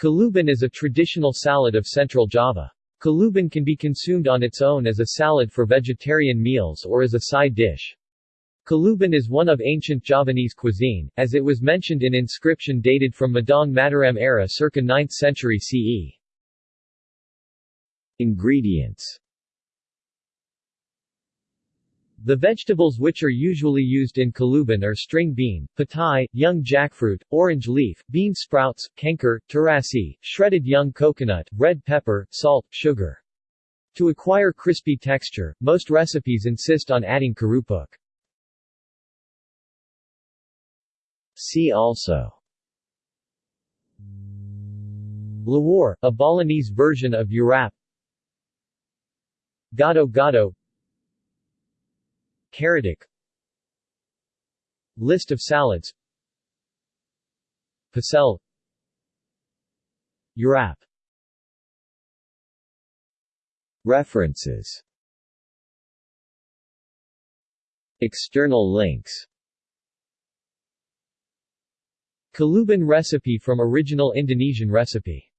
Kuluban is a traditional salad of central Java. Kuluban can be consumed on its own as a salad for vegetarian meals or as a side dish. Kuluban is one of ancient Javanese cuisine, as it was mentioned in inscription dated from Medang Mataram era circa 9th century CE. Ingredients The vegetables which are usually used in kuluban are string bean, petai, young jackfruit, orange leaf, bean sprouts, kanker, terasi, shredded young coconut, red pepper, salt, sugar. To acquire crispy texture, most recipes insist on adding kerupuk. See also Lawar, a Balinese version of Urap Gado Gado Karedok. List of salads. Pecel. Urap References. External links. Kuluban recipe from original Indonesian recipe